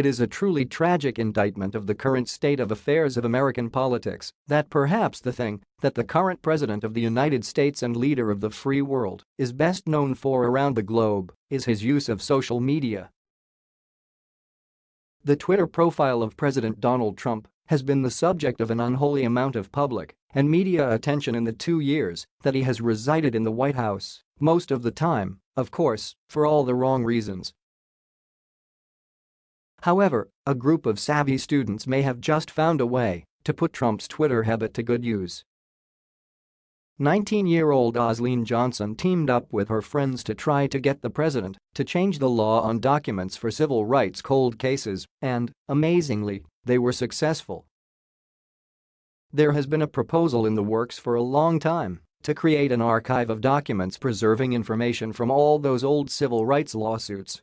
It is a truly tragic indictment of the current state of affairs of American politics that perhaps the thing that the current president of the United States and leader of the free world is best known for around the globe is his use of social media. The Twitter profile of President Donald Trump has been the subject of an unholy amount of public and media attention in the two years that he has resided in the White House, most of the time, of course, for all the wrong reasons. However, a group of savvy students may have just found a way to put Trump's Twitter habit to good use. 19-year-old Osleen Johnson teamed up with her friends to try to get the president to change the law on documents for civil rights cold cases and, amazingly, they were successful. There has been a proposal in the works for a long time to create an archive of documents preserving information from all those old civil rights lawsuits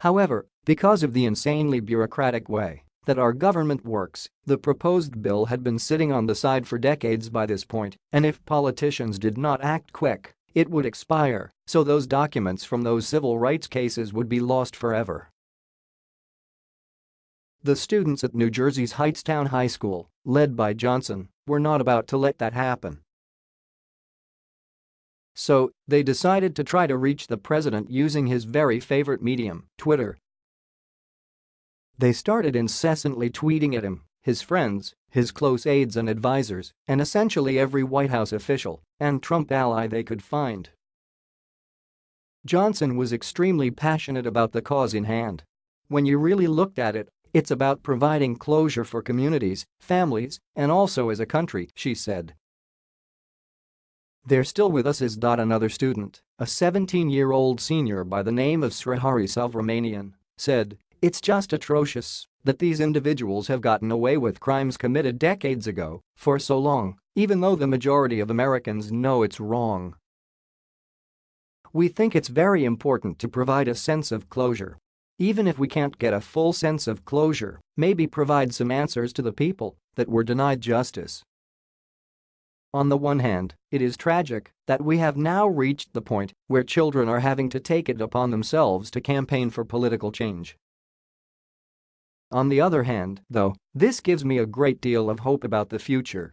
However, because of the insanely bureaucratic way that our government works, the proposed bill had been sitting on the side for decades by this point, and if politicians did not act quick, it would expire, so those documents from those civil rights cases would be lost forever. The students at New Jersey's Hightstown High School, led by Johnson, were not about to let that happen. So, they decided to try to reach the president using his very favorite medium, Twitter. They started incessantly tweeting at him, his friends, his close aides and advisers, and essentially every White House official and Trump ally they could find. Johnson was extremely passionate about the cause in hand. When you really looked at it, it's about providing closure for communities, families, and also as a country, she said. They're still with us is. Another student, a 17-year-old senior by the name of Srihari Subramanian, said, It's just atrocious that these individuals have gotten away with crimes committed decades ago for so long, even though the majority of Americans know it's wrong. We think it's very important to provide a sense of closure. Even if we can't get a full sense of closure, maybe provide some answers to the people that were denied justice. On the one hand, it is tragic that we have now reached the point where children are having to take it upon themselves to campaign for political change. On the other hand, though, this gives me a great deal of hope about the future